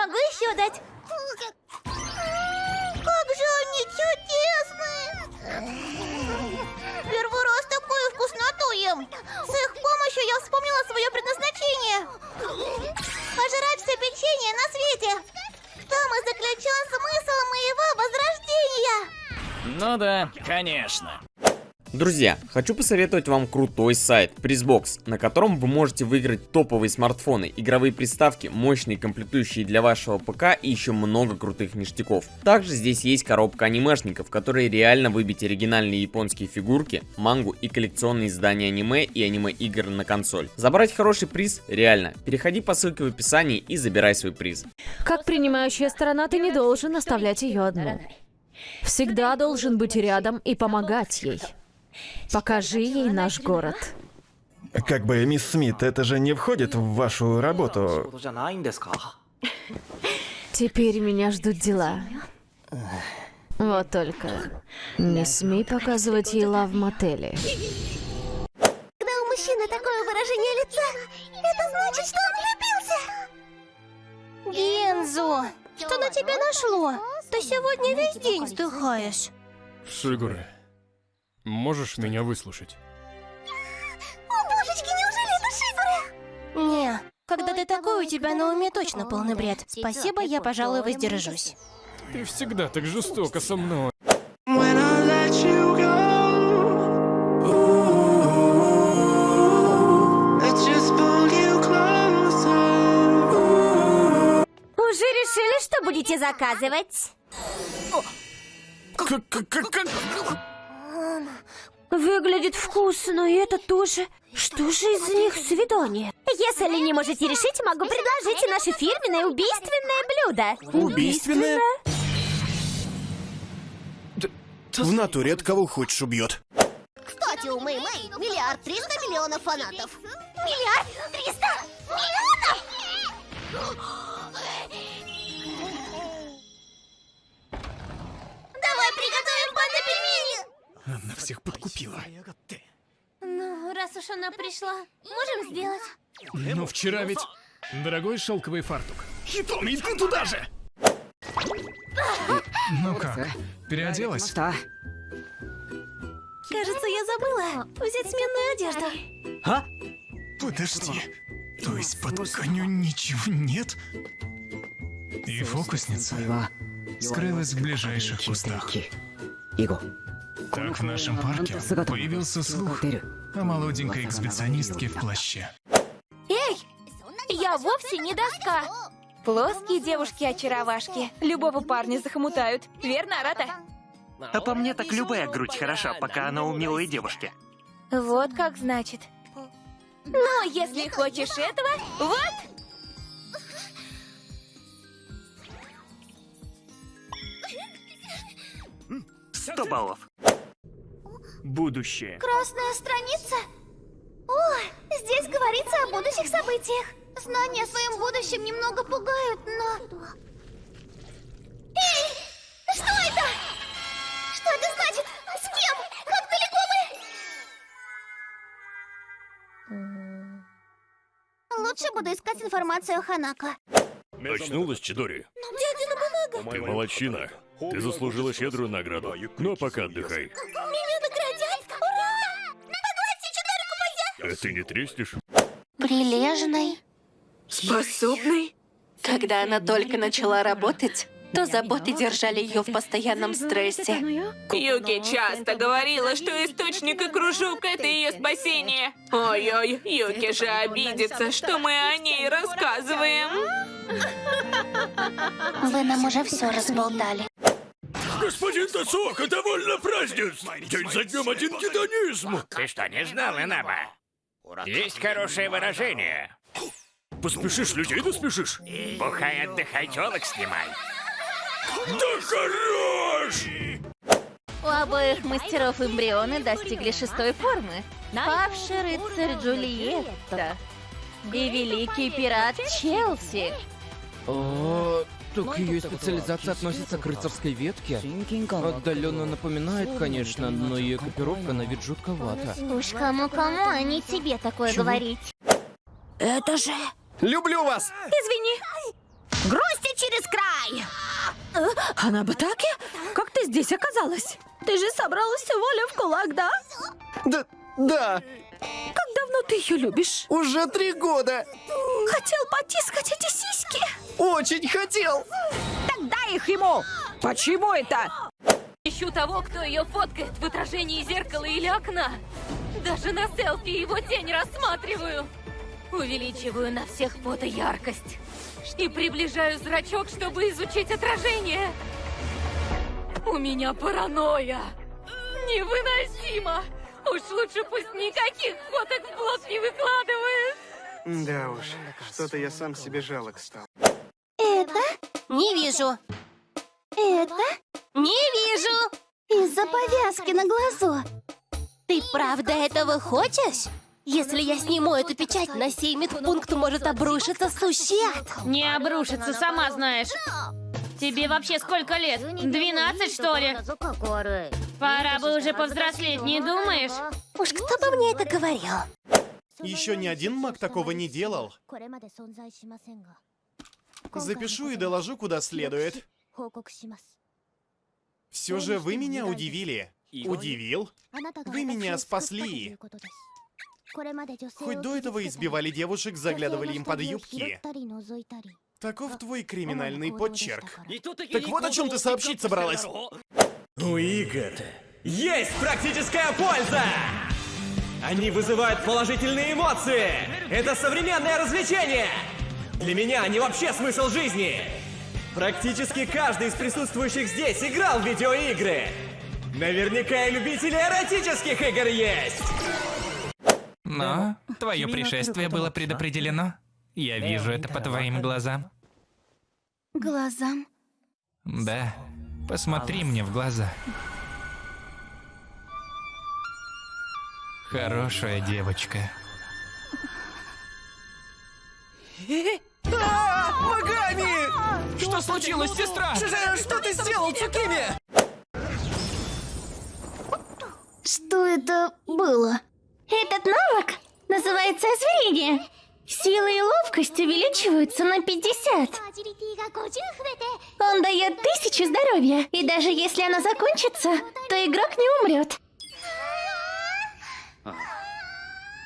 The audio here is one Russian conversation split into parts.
смогу еще дать. Как же они чудесные! Первый раз такую вкусноту ем. С их помощью я вспомнила свое предназначение. Пожрать все печенье на свете. В том и заключен смысл моего возрождения. Ну да, конечно. Друзья, хочу посоветовать вам крутой сайт Prizbox, на котором вы можете выиграть топовые смартфоны, игровые приставки, мощные комплектующие для вашего ПК и еще много крутых ништяков. Также здесь есть коробка анимешников, в которой реально выбить оригинальные японские фигурки, мангу и коллекционные издания аниме и аниме-игр на консоль. Забрать хороший приз реально. Переходи по ссылке в описании и забирай свой приз. Как принимающая сторона, ты не должен оставлять ее одну. Всегда должен быть рядом и помогать ей. Покажи ей наш город. Как бы, мисс Смит, это же не входит в вашу работу. Теперь меня ждут дела. Вот только не смей показывать ей лав в мотеле. Когда у мужчины такое выражение лица, это значит, что он влюбился. Гензо, что на тебя нашло? Ты сегодня весь день вздыхаешь. Шигуре, можешь меня выслушать? О, божечки, неужели это Шигура? Не, когда ты такой, у тебя на уме точно полный бред. Спасибо, я, пожалуй, воздержусь. Ты всегда так жестоко со мной. Уже решили, что будете заказывать? Выглядит вкусно, и это тоже. Что же из них свидание? Если не можете решить, могу предложить наше фирменное убийственное блюдо. Убийственное? В натуре от кого хочешь убьет. Кстати, у Мэй Мэй миллиард триста миллионов фанатов. Миллиард триста миллионов? Всех подкупила. Ну, раз уж она пришла, можем сделать. Но вчера ведь... Дорогой шелковый фартук. Хитоми, ты туда же! Ну как, переоделась? Кажется, я забыла взять сменную одежду. Подожди. То есть под тканью ничего нет? И фокусница скрылась в ближайших кустах. Так в нашем парке появился слух о молоденькой экспедиционистке в плаще. Эй, я вовсе не доска. Плоские девушки-очаровашки. Любого парня захомутают. Верно, Арата? А по мне так любая грудь хороша, пока она у милой девушки. Вот как значит. Ну, если хочешь этого, вот! Сто баллов. Будущее. Красная страница? О, здесь говорится о будущих событиях. Знания о своем будущем немного пугают, но... Эй! Что это? Что это значит? С кем? Как далеко мы? Лучше буду искать информацию о Ханако. Очнулась, Чидори? Дядина бумага! Ты молодчина. Ты заслужила щедрую награду. А пока отдыхай. Меня ты не треснешь? Прилежный. Способной? Когда она только начала работать, то заботы держали ее в постоянном стрессе. Юки часто говорила, что источник и кружок — это ее спасение. Ой-ой, Юки же обидится, что мы о ней рассказываем. Вы нам уже все разболтали. Господин Тасока, довольно празднеств! День за днем один гедонизм! Ты что, не знал, Инаба? Есть хорошее выражение. Поспешишь, людей доспешишь? Бухай, отдыхай, телок снимай. Да хорош! У обоих мастеров эмбрионы достигли шестой формы. Павший рыцарь Джульетта и великий пират Челси. О, так ее специализация относится к рыцарской ветке. Отдаленно напоминает, конечно, но ее экипировка на вид жутковата. Уж кому-кому, а не тебе такое говорить. Это же... Люблю вас! Извини. Грусти через край! Она Батаки? Как ты здесь оказалась? Ты же собралась воля в кулак, да? Да, да, Как давно ты ее любишь? уже три года. Хотел потискать эти сиськи. Очень хотел. Так дай их ему. Почему это? Ищу того, кто ее фоткает в отражении зеркала или окна. Даже на селфи его тень рассматриваю. Увеличиваю на всех фото яркость. И приближаю зрачок, чтобы изучить отражение. У меня паранойя. Невыносимо. Уж лучше пусть никаких фоток в блог не выкладывает. Да уж, что-то я сам себе жалок стал. Это? Не вижу. Это? Не вижу. Из-за повязки на глазу. Ты правда этого хочешь? Если я сниму эту печать, на сей медпункт может обрушиться сущий ад. Не обрушится, сама знаешь. Тебе вообще сколько лет? 12, что ли? Пора бы уже повзрослеть, не думаешь? Уж кто бы мне это говорил? Еще ни один маг такого не делал. Запишу и доложу куда следует. Все же вы меня удивили. Удивил? Вы меня спасли. Хоть до этого избивали девушек, заглядывали им под юбки. Таков твой криминальный подчерк. Так вот о чем ты сообщить собралась. У игр есть практическая польза! Они вызывают положительные эмоции! Это современное развлечение! Для меня они вообще смысл жизни! Практически каждый из присутствующих здесь играл в видеоигры! Наверняка и любители эротических игр есть! Но твое пришествие было предопределено. Я вижу это по твоим глазам. Глазам? Да, посмотри мне в глаза. Хорошая девочка. А, Магами! Что случилось, сестра? Что, что ты сделал, Цукими? Что это было? Этот навык называется озверение. Сила и ловкость увеличиваются на 50. Он дает тысячу здоровья, и даже если оно закончится, то игрок не умрет.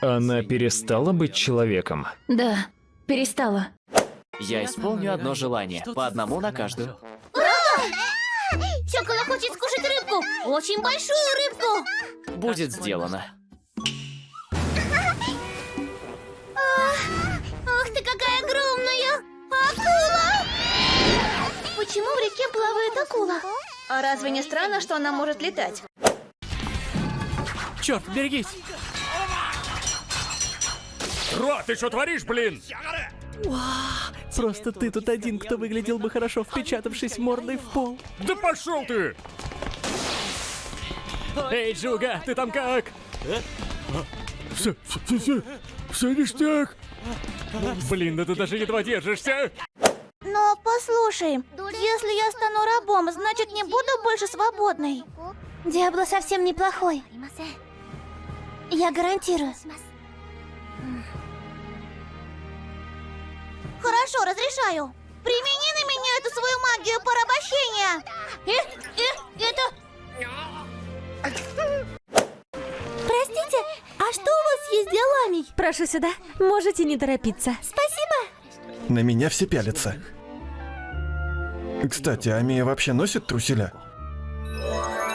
Она перестала быть человеком. Да, перестала. Я исполню одно желание, по одному на каждую. Сёкола хочет скушать рыбку, очень большую рыбку. Будет сделано. Почему в реке плавает акула? А разве не странно, что она может летать? Черт, берегись! Ро, ты что творишь, блин? Просто ты тут один, кто выглядел бы хорошо, впечатавшись мордой в пол. Да пошел ты! Эй, Джуга, ты там как? Все, все, все, все ништяк. Блин, да ты даже едва держишься. Но послушай, если я стану рабом, значит не буду больше свободной. Диабло совсем неплохой. Я гарантирую. Хорошо, разрешаю. Примени на меня эту свою магию порабощения. Э, э, это... Простите, а что у вас есть для ламий? Прошу сюда. Можете не торопиться. Спасибо. На меня все пялятся. Кстати, Амия вообще носит труселя?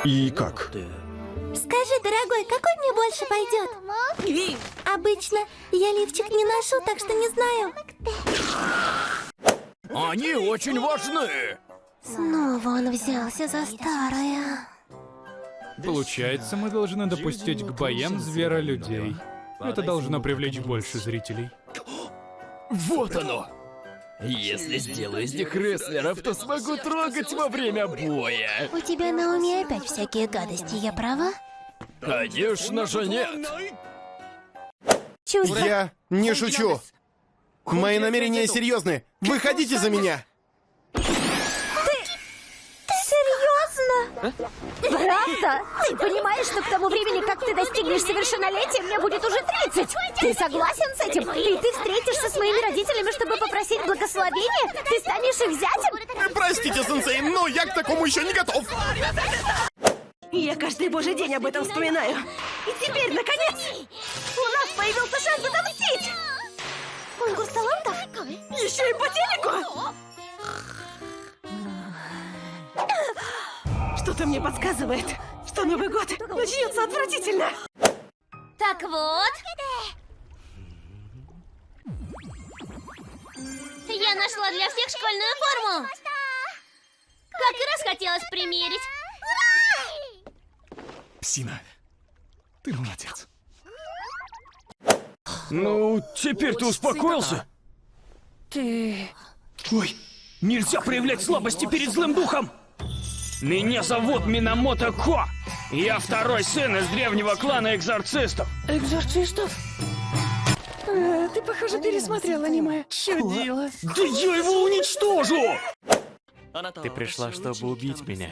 И как? Скажи, дорогой, какой мне больше пойдет? Обычно я лифчик не ношу, так что не знаю. Они очень важны. Снова он взялся за старое. Получается, мы должны допустить к боям зверолюдей. Это должно привлечь больше зрителей. Вот оно! Если сделаю из них рестлеров, то смогу трогать во время боя. У тебя на уме опять всякие гадости, я права? Конечно же нет. Чувство. Я не шучу. Мои намерения серьезны. Выходите за меня. Ты серьезно? Правда? Ты понимаешь, что к тому времени, как ты достигнешь совершеннолетия, мне будет уже 30? Ты согласен с этим? И ты встретишься с моими родителями, чтобы попросить просить благословения? Ты станешь их зятем? Простите, сенсей, но я к такому еще не готов. Я каждый божий день об этом вспоминаю. И теперь, наконец, у нас появился шанс отомстить! Конкурс талантов? Еще и по телеку! Что-то мне подсказывает, что Новый год начнется отвратительно. Так вот. Я нашла для всех школьную форму. Как и раз хотелось примерить. Псина, ты молодец. Ну, теперь ты успокоился? Ты... Ой, нельзя проявлять слабости перед злым духом! Меня зовут Минамото Ко. Я второй сын из древнего клана экзорцистов. Экзорцистов? А, ты, похоже, пересмотрел аниме. Чудило. Да я его уничтожу! Ты пришла, чтобы убить меня.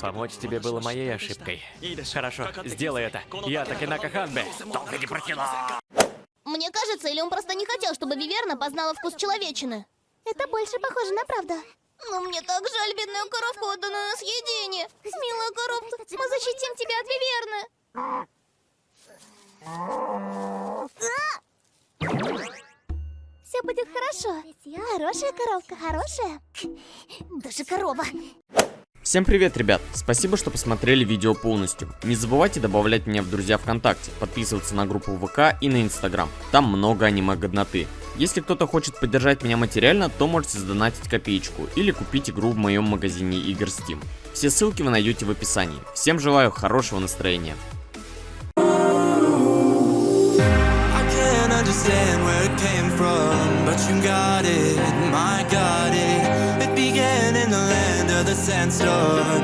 Помочь тебе было моей ошибкой. Хорошо, сделай это. Я Такинака Ханбе. Только не прокинул. Мне кажется, или он просто не хотел, чтобы Виверна познала вкус человечины? Это больше похоже на правду. Но мне так жаль бедную коровку, отданную на съедение. Милая коровка, мы защитим тебя от Виверны. Все будет хорошо. Хорошая коровка, хорошая. Даже корова. Всем привет, ребят! Спасибо, что посмотрели видео полностью. Не забывайте добавлять меня в друзья ВКонтакте, подписываться на группу ВК и на Инстаграм. Там много аниме-годноты. Если кто-то хочет поддержать меня материально, то можете задонатить копеечку или купить игру в моем магазине игр Steam. Все ссылки вы найдете в описании. Всем желаю хорошего настроения. Understand where and stood